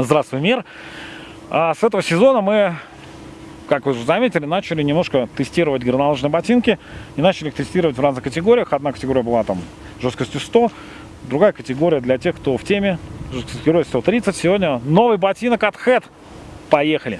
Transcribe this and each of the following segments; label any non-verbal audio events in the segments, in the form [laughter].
Здравствуй, мир! А с этого сезона мы, как вы уже заметили, начали немножко тестировать горнолыжные ботинки и начали их тестировать в разных категориях. Одна категория была там жесткостью 100, другая категория для тех, кто в теме, жесткостью 130. Сегодня новый ботинок от Head. Поехали!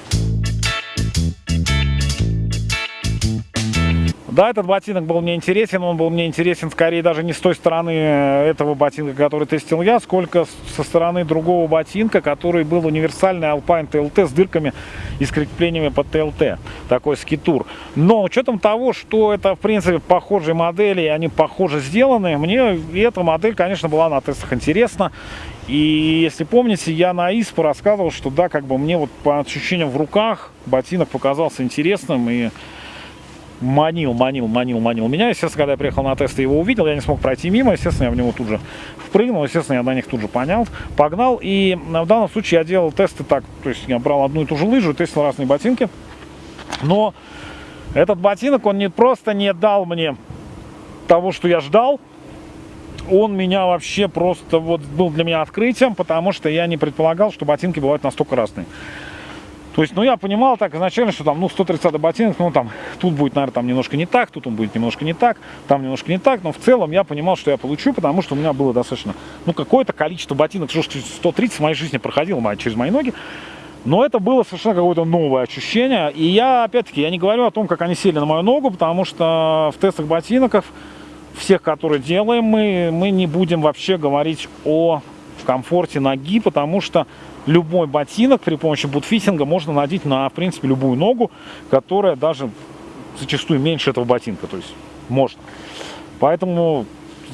Да, этот ботинок был мне интересен, он был мне интересен скорее даже не с той стороны этого ботинка, который тестил я, сколько со стороны другого ботинка, который был универсальный Alpine TLT с дырками и с креплениями под TLT, такой скитур. Но учетом того, что это в принципе похожие модели, и они похоже сделаны, мне эта модель, конечно, была на тестах интересна. И если помните, я на ИСПу рассказывал, что да, как бы мне вот по ощущениям в руках ботинок показался интересным и манил, манил, манил, манил меня. Естественно, когда я приехал на тест и его увидел, я не смог пройти мимо. Естественно, я в него тут же впрыгнул. Естественно, я на них тут же понял, погнал. И в данном случае я делал тесты так. То есть я брал одну и ту же лыжу, тестил разные ботинки. Но этот ботинок, он не просто не дал мне того, что я ждал. Он меня вообще просто вот был для меня открытием, потому что я не предполагал, что ботинки бывают настолько разные. То есть, ну, я понимал так изначально, что там, ну, 130 ботинок, ну, там, тут будет, наверное, там немножко не так, тут он будет немножко не так, там немножко не так, но в целом я понимал, что я получу, потому что у меня было достаточно, ну, какое-то количество ботинок, что 130 в моей жизни проходило через мои ноги, но это было совершенно какое-то новое ощущение, и я, опять-таки, я не говорю о том, как они сели на мою ногу, потому что в тестах ботинков, всех, которые делаем мы, мы не будем вообще говорить о комфорте ноги, потому что любой ботинок при помощи бутфитинга можно надеть на, в принципе, любую ногу, которая даже зачастую меньше этого ботинка, то есть можно. Поэтому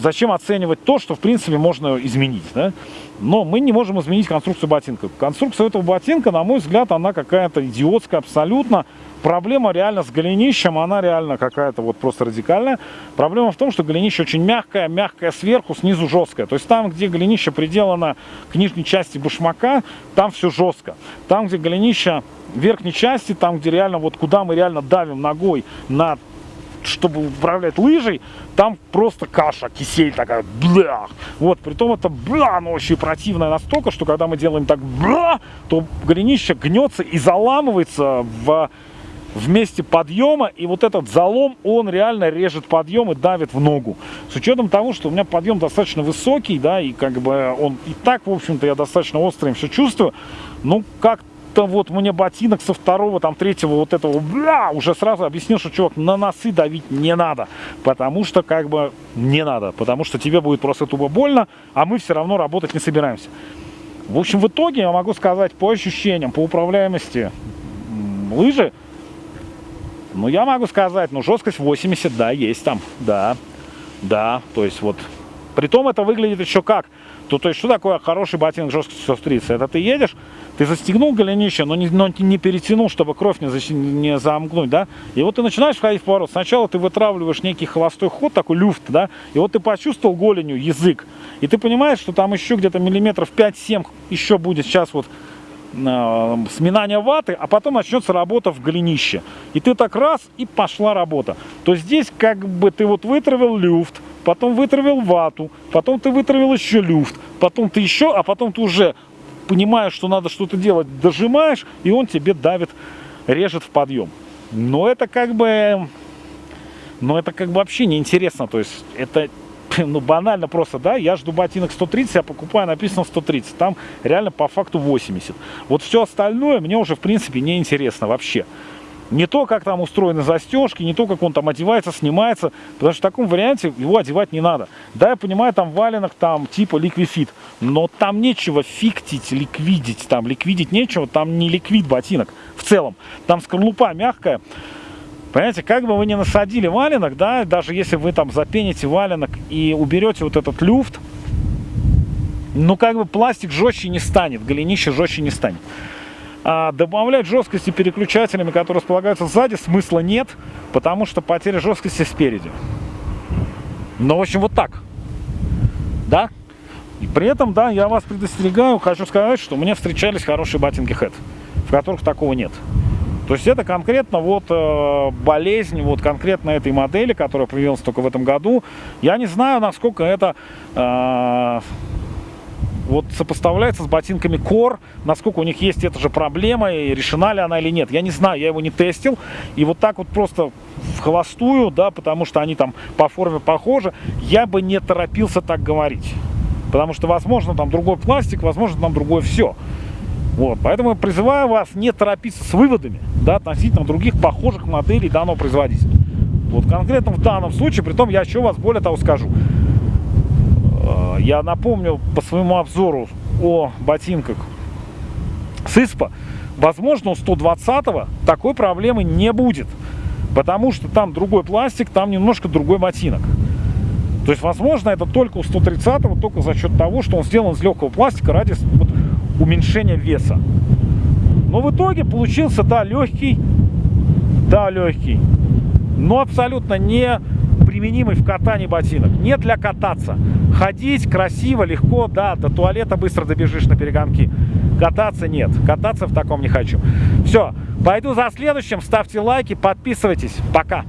зачем оценивать то, что, в принципе, можно изменить, да? Но мы не можем изменить конструкцию ботинка. Конструкция этого ботинка, на мой взгляд, она какая-то идиотская абсолютно. Проблема реально с голенищем, она реально какая-то вот просто радикальная. Проблема в том, что голенище очень мягкое, мягкое сверху, снизу жесткое. То есть там, где голенище приделано к нижней части башмака, там все жестко. Там, где голенище верхней части, там, где реально, вот куда мы реально давим ногой на чтобы управлять лыжей, там просто каша, кисель такая, бля. Вот, при том это, бля, оно очень противное настолько, что когда мы делаем так, бля, то голенище гнется и заламывается в в месте подъема, и вот этот залом, он реально режет подъем и давит в ногу. С учетом того, что у меня подъем достаточно высокий, да, и как бы он и так, в общем-то, я достаточно острым все чувствую, ну, как-то вот мне ботинок со второго, там, третьего вот этого, бля, уже сразу объяснил, что, чувак, на носы давить не надо, потому что, как бы, не надо, потому что тебе будет просто тупо больно, а мы все равно работать не собираемся. В общем, в итоге я могу сказать по ощущениям, по управляемости лыжи, ну, я могу сказать, ну, жесткость 80, да, есть там, да, да, то есть вот, притом это выглядит еще как, то, то есть, что такое хороший ботинок жесткостью 130? Это ты едешь, ты застегнул голенище, но не, но не перетянул, чтобы кровь не, за, не замкнуть, да, и вот ты начинаешь входить в поворот, сначала ты вытравливаешь некий холостой ход, такой люфт, да, и вот ты почувствовал голенью язык, и ты понимаешь, что там еще где-то миллиметров 5-7 еще будет сейчас вот сминания ваты, а потом начнется работа в голенище. И ты так раз, и пошла работа. То здесь как бы ты вот вытравил люфт, потом вытравил вату, потом ты вытравил еще люфт, потом ты еще, а потом ты уже понимаешь, что надо что-то делать, дожимаешь, и он тебе давит, режет в подъем. Но это как бы... Но это как бы вообще неинтересно. То есть это [laughs] ну, банально просто, да, я жду ботинок 130, я покупаю, написано 130, там реально по факту 80. Вот все остальное мне уже, в принципе, не интересно вообще. Не то, как там устроены застежки, не то, как он там одевается, снимается, потому что в таком варианте его одевать не надо. Да, я понимаю, там валенок там типа ликвифит, но там нечего фиктить, ликвидить, там ликвидить нечего, там не ликвид ботинок в целом. Там скорлупа мягкая, Понимаете, как бы вы ни насадили валенок, да, даже если вы там запените валенок и уберете вот этот люфт, ну как бы пластик жестче не станет, голенище жестче не станет. А добавлять жесткости переключателями, которые располагаются сзади, смысла нет, потому что потеря жесткости спереди. Но, в общем, вот так. Да? И при этом, да, я вас предостерегаю, хочу сказать, что мне встречались хорошие ботинки Head, в которых такого нет. То есть это конкретно вот э, болезнь вот конкретно этой модели, которая появилась только в этом году. Я не знаю, насколько это э, вот сопоставляется с ботинками Core, насколько у них есть эта же проблема, и решена ли она или нет. Я не знаю, я его не тестил, и вот так вот просто в холостую, да, потому что они там по форме похожи, я бы не торопился так говорить. Потому что, возможно, там другой пластик, возможно, там другое все. Вот, поэтому призываю вас не торопиться с выводами да, относительно других похожих моделей данного производителя. Вот конкретно в данном случае, при том я еще вас более того скажу. Э, я напомню по своему обзору о ботинках с ИСПа, возможно, у 120-го такой проблемы не будет. Потому что там другой пластик, там немножко другой ботинок. То есть, возможно, это только у 130-го, только за счет того, что он сделан из легкого пластика ради вот, уменьшения веса. Но в итоге получился, да, легкий, да, легкий, но абсолютно не применимый в катании ботинок. Не для кататься. Ходить красиво, легко, да, до туалета быстро добежишь на перегонки. Кататься нет. Кататься в таком не хочу. Все, пойду за следующим. Ставьте лайки, подписывайтесь. Пока.